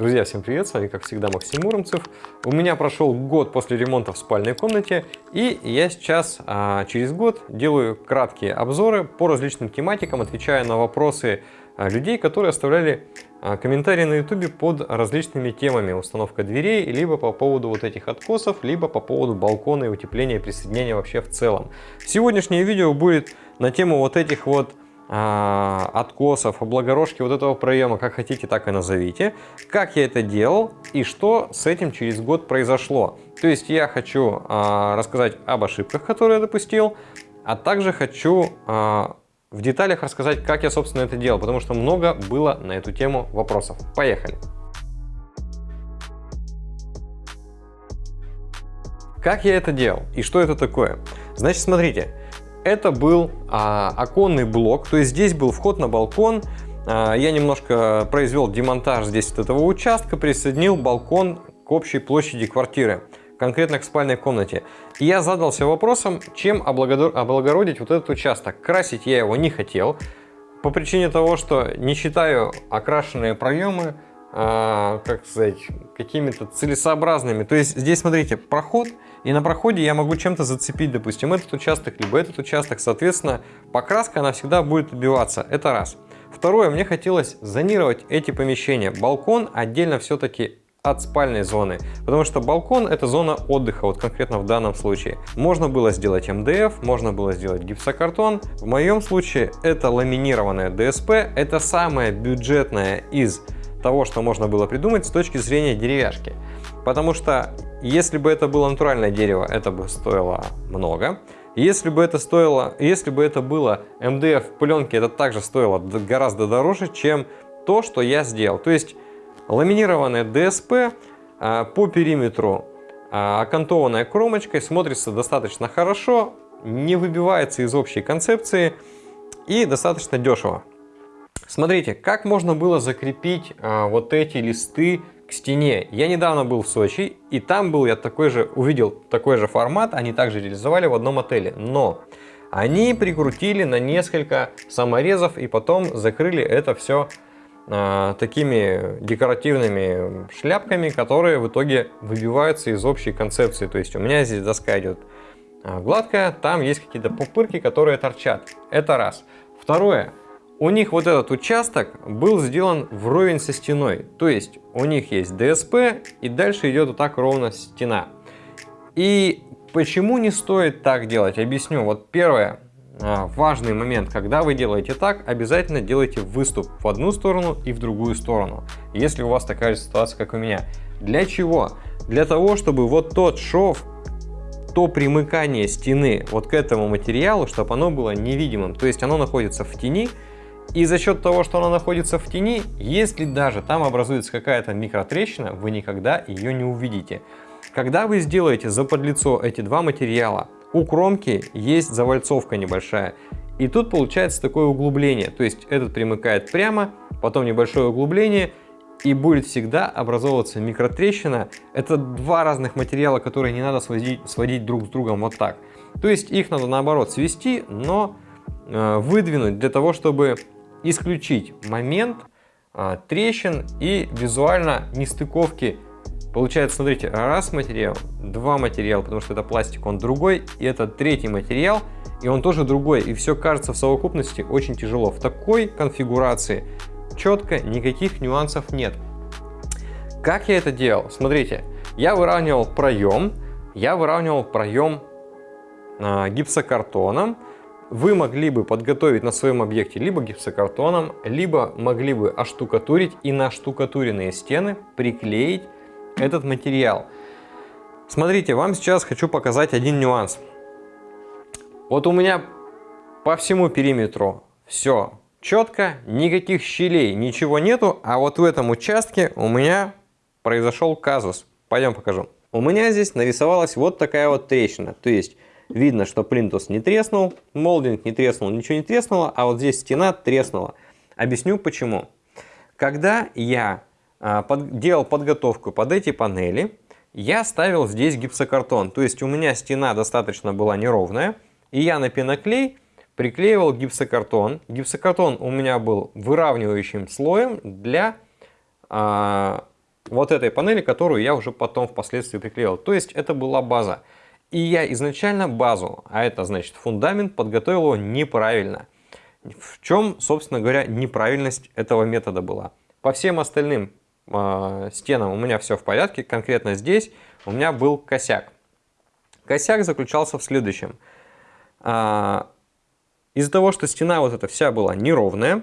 Друзья, всем привет, с вами как всегда Максим Муромцев. У меня прошел год после ремонта в спальной комнате, и я сейчас а, через год делаю краткие обзоры по различным тематикам, отвечая на вопросы а, людей, которые оставляли а, комментарии на ютубе под различными темами. Установка дверей, либо по поводу вот этих откосов, либо по поводу балкона и утепления, присоединения вообще в целом. Сегодняшнее видео будет на тему вот этих вот откосов, облагорожки вот этого проема, как хотите, так и назовите, как я это делал и что с этим через год произошло. То есть я хочу а, рассказать об ошибках, которые я допустил, а также хочу а, в деталях рассказать, как я, собственно, это делал, потому что много было на эту тему вопросов. Поехали! Как я это делал и что это такое? Значит, смотрите, это был а, оконный блок, то есть здесь был вход на балкон. А, я немножко произвел демонтаж здесь от этого участка, присоединил балкон к общей площади квартиры, конкретно к спальной комнате. И я задался вопросом, чем облагородить вот этот участок. Красить я его не хотел, по причине того, что не считаю окрашенные проемы, а, как сказать, какими-то целесообразными. То есть здесь, смотрите, проход, и на проходе я могу чем-то зацепить, допустим, этот участок, либо этот участок. Соответственно, покраска, она всегда будет убиваться. Это раз. Второе, мне хотелось зонировать эти помещения. Балкон отдельно все-таки от спальной зоны, потому что балкон это зона отдыха, вот конкретно в данном случае. Можно было сделать МДФ, можно было сделать гипсокартон. В моем случае это ламинированная ДСП, это самое бюджетное из того, что можно было придумать с точки зрения деревяшки. Потому что если бы это было натуральное дерево, это бы стоило много. Если бы это стоило, если бы это было МДФ пленки, это также стоило гораздо дороже, чем то, что я сделал. То есть ламинированная ДСП а, по периметру а, окантованная кромочкой смотрится достаточно хорошо, не выбивается из общей концепции и достаточно дешево. Смотрите, как можно было закрепить а, вот эти листы к стене. Я недавно был в Сочи, и там был я такой же, увидел такой же формат, они также реализовали в одном отеле. Но они прикрутили на несколько саморезов и потом закрыли это все а, такими декоративными шляпками, которые в итоге выбиваются из общей концепции. То есть у меня здесь доска идет а, гладкая, там есть какие-то пупырки, которые торчат. Это раз. Второе. У них вот этот участок был сделан вровень со стеной. То есть у них есть ДСП и дальше идет вот так ровно стена. И почему не стоит так делать? Объясню. Вот первое, а, важный момент, когда вы делаете так, обязательно делайте выступ в одну сторону и в другую сторону, если у вас такая же ситуация, как у меня. Для чего? Для того, чтобы вот тот шов, то примыкание стены вот к этому материалу, чтобы оно было невидимым. То есть оно находится в тени, и за счет того, что она находится в тени, если даже там образуется какая-то микротрещина, вы никогда ее не увидите. Когда вы сделаете за подлицо эти два материала, у кромки есть завальцовка небольшая. И тут получается такое углубление. То есть этот примыкает прямо, потом небольшое углубление, и будет всегда образовываться микротрещина. Это два разных материала, которые не надо сводить, сводить друг с другом вот так. То есть их надо наоборот свести, но выдвинуть для того, чтобы исключить момент а, трещин и визуально нестыковки. Получается, смотрите, раз материал, два материала, потому что это пластик, он другой, и это третий материал, и он тоже другой, и все кажется в совокупности очень тяжело. В такой конфигурации четко никаких нюансов нет. Как я это делал? Смотрите, я выравнивал проем, я выравнивал проем а, гипсокартоном, вы могли бы подготовить на своем объекте либо гипсокартоном, либо могли бы оштукатурить и на штукатуренные стены приклеить этот материал. Смотрите, вам сейчас хочу показать один нюанс. Вот у меня по всему периметру все четко, никаких щелей, ничего нету, а вот в этом участке у меня произошел казус. Пойдем покажу. У меня здесь нарисовалась вот такая вот трещина, то есть Видно, что плинтус не треснул, молдинг не треснул, ничего не треснуло, а вот здесь стена треснула. Объясню почему. Когда я а, под, делал подготовку под эти панели, я ставил здесь гипсокартон. То есть у меня стена достаточно была неровная, и я на пеноклей приклеивал гипсокартон. Гипсокартон у меня был выравнивающим слоем для а, вот этой панели, которую я уже потом впоследствии приклеил. То есть это была база. И я изначально базу, а это значит фундамент, подготовил его неправильно. В чем, собственно говоря, неправильность этого метода была? По всем остальным э, стенам у меня все в порядке, конкретно здесь у меня был косяк. Косяк заключался в следующем. Э, Из-за того, что стена вот эта вся была неровная,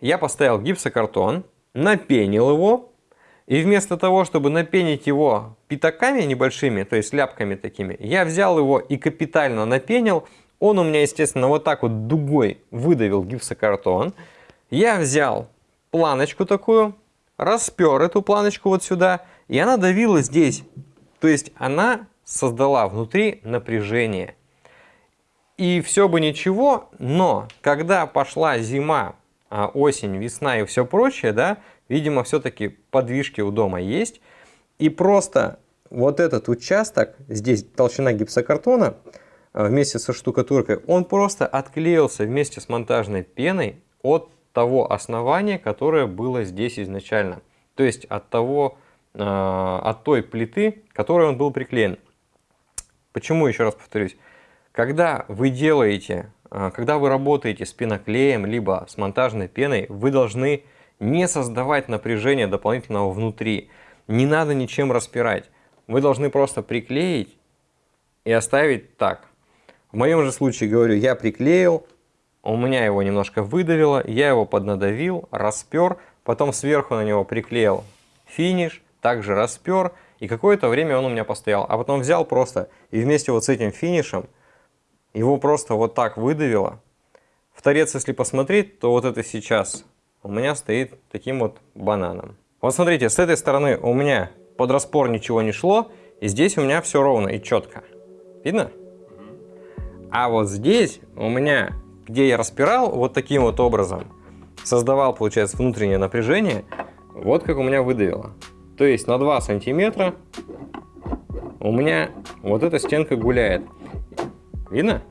я поставил гипсокартон, напенил его, и вместо того, чтобы напенить его пятаками небольшими, то есть ляпками такими, я взял его и капитально напенил. Он у меня, естественно, вот так вот дугой выдавил гипсокартон. Я взял планочку такую, распер эту планочку вот сюда, и она давила здесь. То есть она создала внутри напряжение. И все бы ничего, но когда пошла зима, а, осень, весна и все прочее, да, Видимо, все-таки подвижки у дома есть. И просто вот этот участок, здесь толщина гипсокартона э, вместе со штукатуркой, он просто отклеился вместе с монтажной пеной от того основания, которое было здесь изначально. То есть от, того, э, от той плиты, которой он был приклеен. Почему, еще раз повторюсь, когда вы делаете, э, когда вы работаете с пеноклеем, либо с монтажной пеной, вы должны не создавать напряжение дополнительного внутри. Не надо ничем распирать. Вы должны просто приклеить и оставить так. В моем же случае, говорю, я приклеил, у меня его немножко выдавило, я его поднадавил, распер, потом сверху на него приклеил финиш, также распер, и какое-то время он у меня постоял. А потом взял просто и вместе вот с этим финишем его просто вот так выдавило. В торец, если посмотреть, то вот это сейчас у меня стоит таким вот бананом. Вот смотрите, с этой стороны у меня под распор ничего не шло, и здесь у меня все ровно и четко. Видно? А вот здесь у меня, где я распирал вот таким вот образом, создавал, получается, внутреннее напряжение, вот как у меня выдавило. То есть на 2 сантиметра у меня вот эта стенка гуляет. Видно?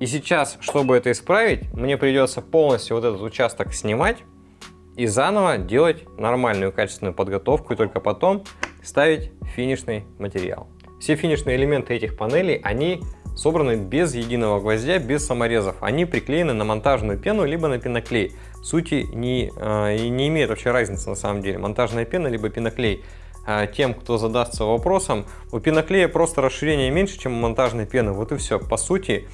И сейчас, чтобы это исправить, мне придется полностью вот этот участок снимать и заново делать нормальную качественную подготовку и только потом ставить финишный материал. Все финишные элементы этих панелей, они собраны без единого гвоздя, без саморезов. Они приклеены на монтажную пену, либо на пеноклей. Сути не, э, не имеет вообще разницы на самом деле, монтажная пена, либо пеноклей. Э, тем, кто задастся вопросом, у пеноклея просто расширение меньше, чем у монтажной пены. Вот и все. По сути,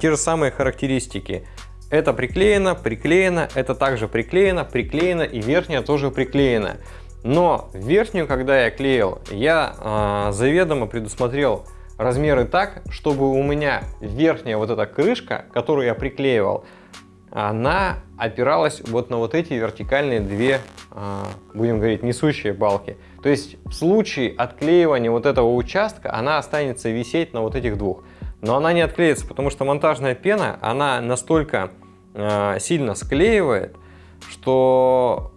те же самые характеристики. Это приклеено, приклеено, это также приклеено, приклеено и верхняя тоже приклеена. Но верхнюю, когда я клеил, я э, заведомо предусмотрел размеры так, чтобы у меня верхняя вот эта крышка, которую я приклеивал, она опиралась вот на вот эти вертикальные две, э, будем говорить, несущие балки. То есть в случае отклеивания вот этого участка она останется висеть на вот этих двух но она не отклеится, потому что монтажная пена, она настолько э, сильно склеивает, что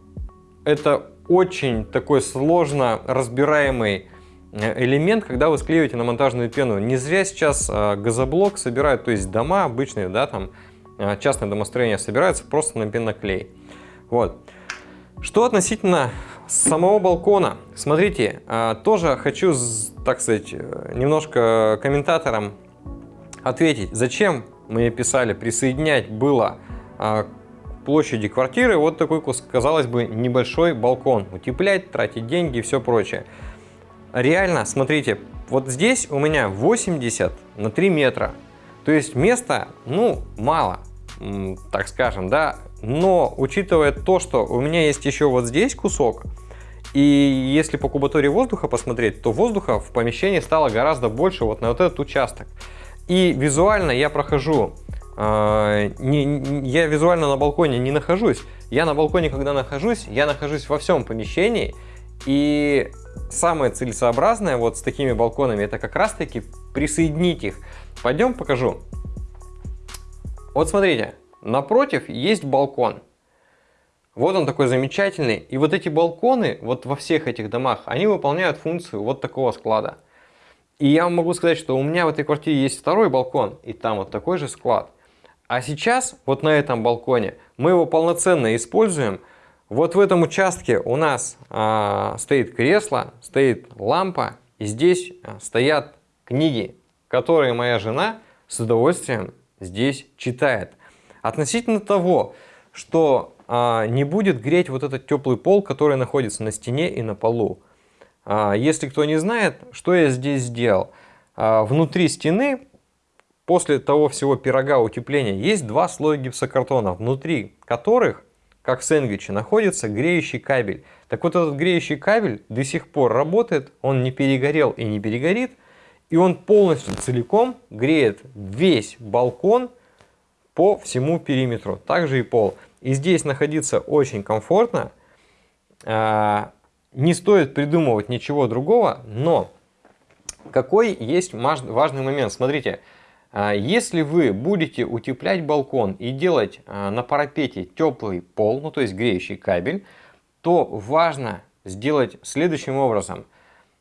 это очень такой сложно разбираемый э, элемент, когда вы склеиваете на монтажную пену. Не зря сейчас э, газоблок собирают, то есть дома обычные, да, там э, частное домостроение собираются просто на пеноклей. Вот. Что относительно самого балкона? Смотрите, тоже хочу, так сказать, немножко комментаторам ответить, зачем мне писали присоединять было а, к площади квартиры вот такой, казалось бы, небольшой балкон. Утеплять, тратить деньги и все прочее. Реально, смотрите, вот здесь у меня 80 на 3 метра. То есть места, ну, мало, так скажем, да. Но учитывая то, что у меня есть еще вот здесь кусок, и если по кубатуре воздуха посмотреть, то воздуха в помещении стало гораздо больше вот на вот этот участок. И визуально я прохожу, э, не, я визуально на балконе не нахожусь. Я на балконе, когда нахожусь, я нахожусь во всем помещении. И самое целесообразное вот с такими балконами, это как раз таки присоединить их. Пойдем покажу. Вот смотрите, напротив есть балкон. Вот он такой замечательный. И вот эти балконы, вот во всех этих домах, они выполняют функцию вот такого склада. И я могу сказать, что у меня в этой квартире есть второй балкон, и там вот такой же склад. А сейчас, вот на этом балконе, мы его полноценно используем Вот в этом участке у нас а, стоит кресло, стоит лампа, и здесь а, стоят книги, которые моя жена с удовольствием здесь читает. Относительно того, что а, не будет греть вот этот теплый пол, который находится на стене и на полу. А, если кто не знает, что я здесь сделал. А, внутри стены, после того всего пирога утепления, есть два слоя гипсокартона, внутри которых как в находится греющий кабель. Так вот этот греющий кабель до сих пор работает, он не перегорел и не перегорит, и он полностью целиком греет весь балкон по всему периметру, также и пол. И здесь находиться очень комфортно, а, не стоит придумывать ничего другого, но какой есть важный момент, смотрите, а, если вы будете утеплять балкон и делать а, на парапете теплый пол, ну то есть греющий кабель, то важно сделать следующим образом.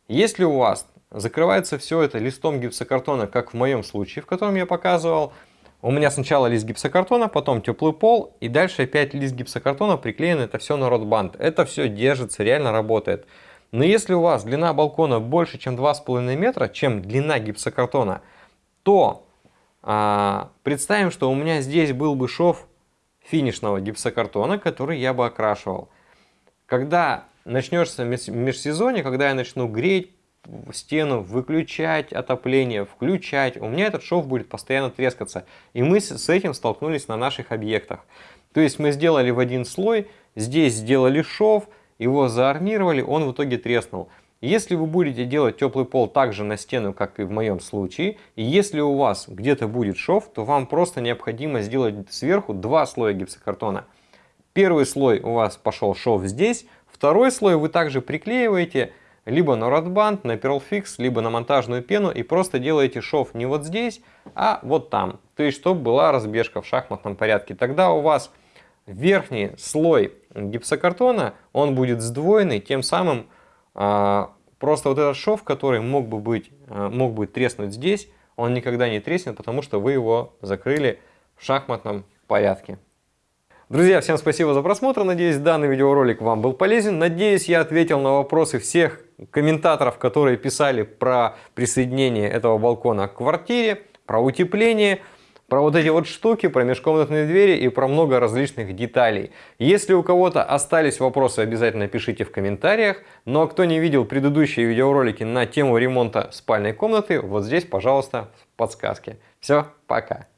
Если у вас закрывается все это листом гипсокартона, как в моем случае, в котором я показывал, у меня сначала лист гипсокартона, потом теплый пол, и дальше опять лист гипсокартона приклеен это все на ротбанд. Это все держится, реально работает. Но если у вас длина балкона больше, чем 2,5 метра, чем длина гипсокартона, то а, представим, что у меня здесь был бы шов финишного гипсокартона, который я бы окрашивал. Когда начнется межсезонье, когда я начну греть стену, выключать отопление, включать, у меня этот шов будет постоянно трескаться. И мы с этим столкнулись на наших объектах. То есть мы сделали в один слой, здесь сделали шов, его заармировали, он в итоге треснул. Если вы будете делать теплый пол также на стену, как и в моем случае, и если у вас где-то будет шов, то вам просто необходимо сделать сверху два слоя гипсокартона. Первый слой у вас пошел шов здесь, второй слой вы также приклеиваете либо на ротбанд, на Pearl либо на монтажную пену и просто делаете шов не вот здесь, а вот там. То есть, чтобы была разбежка в шахматном порядке. Тогда у вас верхний слой гипсокартона, он будет сдвоенный, тем самым а, просто вот этот шов, который мог бы, быть, а, мог бы треснуть здесь, он никогда не треснет, потому что вы его закрыли в шахматном порядке. Друзья, всем спасибо за просмотр. Надеюсь, данный видеоролик вам был полезен. Надеюсь, я ответил на вопросы всех комментаторов, которые писали про присоединение этого балкона к квартире, про утепление про вот эти вот штуки, про межкомнатные двери и про много различных деталей. Если у кого-то остались вопросы, обязательно пишите в комментариях. Ну а кто не видел предыдущие видеоролики на тему ремонта спальной комнаты, вот здесь, пожалуйста, подсказки. Все, пока.